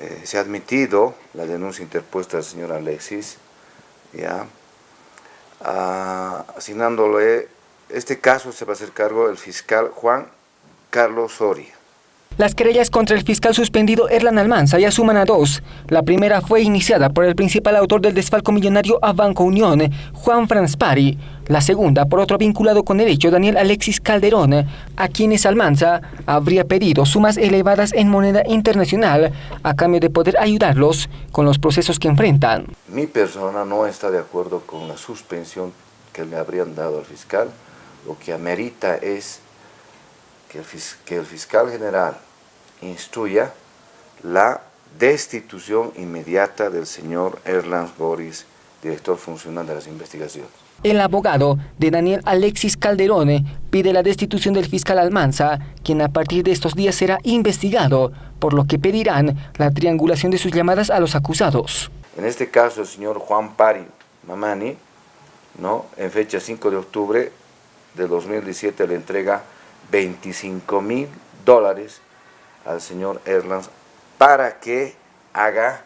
eh, se ha admitido la denuncia interpuesta del señor Alexis, ya, asignándole, este caso se va a hacer cargo el fiscal Juan Carlos Soria. Las querellas contra el fiscal suspendido Erlan Almanza ya suman a dos. La primera fue iniciada por el principal autor del desfalco millonario a Banco Unión, Juan Franspari. La segunda por otro vinculado con el hecho, Daniel Alexis Calderón, a quienes Almanza habría pedido sumas elevadas en moneda internacional a cambio de poder ayudarlos con los procesos que enfrentan. Mi persona no está de acuerdo con la suspensión que le habrían dado al fiscal. Lo que amerita es que el, fiscal general instruya la destitución inmediata del señor Erland Boris, director funcional de las investigaciones. El abogado de Daniel Alexis Calderone pide la destitución del fiscal Almanza, quien a partir de estos días será investigado, por lo que pedirán la triangulación de sus llamadas a los acusados. En este caso, el señor Juan Pari Mamani, ¿no? en fecha 5 de octubre de 2017, le entrega 25 mil dólares al señor Erlands para que haga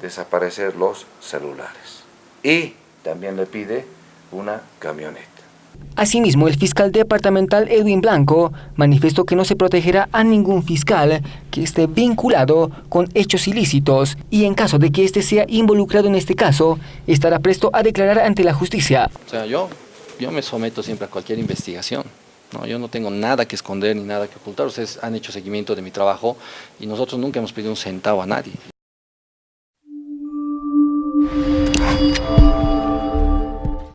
desaparecer los celulares. Y también le pide una camioneta. Asimismo, el fiscal departamental Edwin Blanco manifestó que no se protegerá a ningún fiscal que esté vinculado con hechos ilícitos y en caso de que éste sea involucrado en este caso, estará presto a declarar ante la justicia. O sea, yo, yo me someto siempre a cualquier investigación. No, yo no tengo nada que esconder ni nada que ocultar. Ustedes han hecho seguimiento de mi trabajo y nosotros nunca hemos pedido un centavo a nadie.